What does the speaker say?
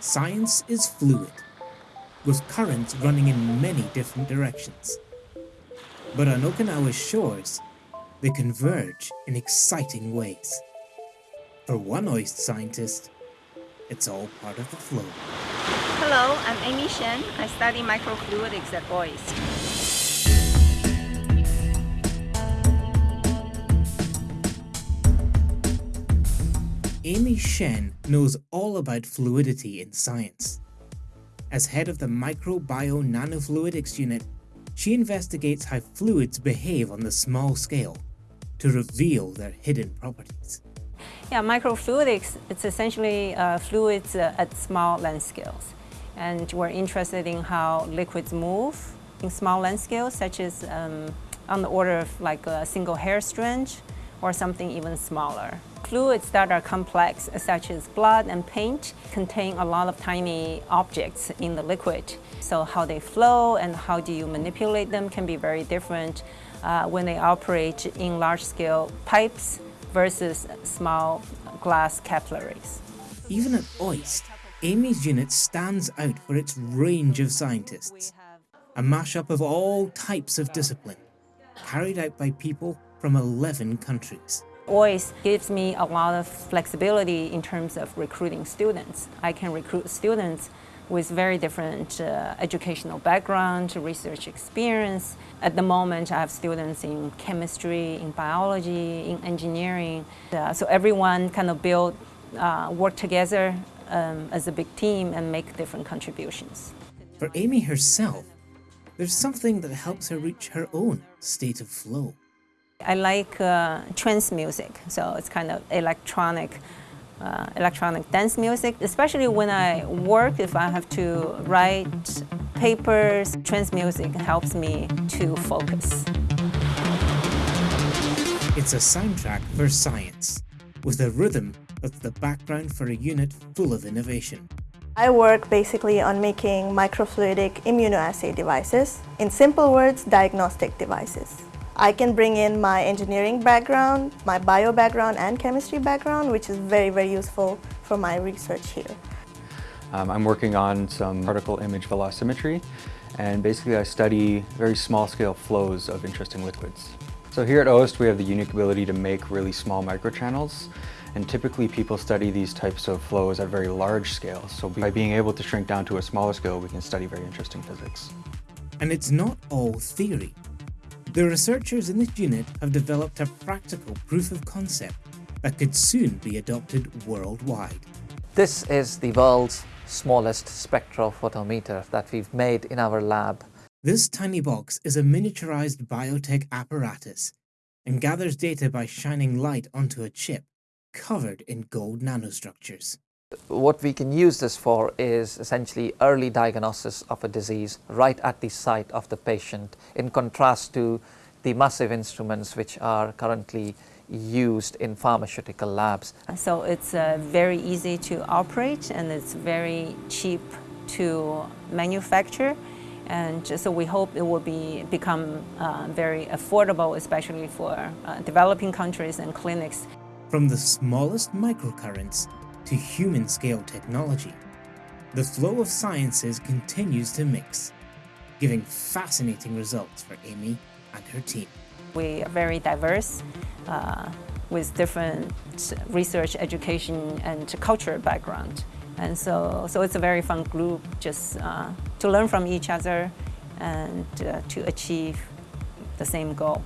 Science is fluid, with currents running in many different directions. But on Okinawa's shores, they converge in exciting ways. For one OIST scientist, it's all part of the flow. Hello, I'm Amy Shen. I study microfluidics at OIST. Amy Shen knows all about fluidity in science. As head of the Microbio Nanofluidics unit, she investigates how fluids behave on the small scale to reveal their hidden properties. Yeah, microfluidics, it's essentially uh, fluids uh, at small length scales. And we're interested in how liquids move in small length scales, such as um, on the order of like a single hair strand or something even smaller. Fluids that are complex, such as blood and paint, contain a lot of tiny objects in the liquid. So how they flow and how do you manipulate them can be very different uh, when they operate in large-scale pipes versus small glass capillaries. Even at OIST, Amy's unit stands out for its range of scientists, a mashup of all types of discipline, carried out by people from 11 countries. OIST gives me a lot of flexibility in terms of recruiting students. I can recruit students with very different uh, educational background, research experience. At the moment, I have students in chemistry, in biology, in engineering. Uh, so everyone kind of build, uh, work together um, as a big team and make different contributions. For Amy herself, there's something that helps her reach her own state of flow. I like uh, trance music, so it's kind of electronic, uh, electronic dance music. Especially when I work, if I have to write papers, trance music helps me to focus. It's a soundtrack for science, with a rhythm that's the background for a unit full of innovation. I work basically on making microfluidic immunoassay devices. In simple words, diagnostic devices. I can bring in my engineering background, my bio background and chemistry background, which is very, very useful for my research here. Um, I'm working on some particle image velocimetry and basically I study very small scale flows of interesting liquids. So here at OIST we have the unique ability to make really small microchannels and typically people study these types of flows at very large scales. So by being able to shrink down to a smaller scale we can study very interesting physics. And it's not all theory. The researchers in this unit have developed a practical proof of concept that could soon be adopted worldwide. This is the world's smallest spectrophotometer that we've made in our lab. This tiny box is a miniaturized biotech apparatus and gathers data by shining light onto a chip covered in gold nanostructures. What we can use this for is essentially early diagnosis of a disease right at the site of the patient in contrast to the massive instruments which are currently used in pharmaceutical labs. So it's uh, very easy to operate and it's very cheap to manufacture and so we hope it will be, become uh, very affordable especially for uh, developing countries and clinics. From the smallest microcurrents to human-scale technology, the flow of sciences continues to mix, giving fascinating results for Amy and her team. We are very diverse uh, with different research, education and culture background. And so, so it's a very fun group just uh, to learn from each other and uh, to achieve the same goal.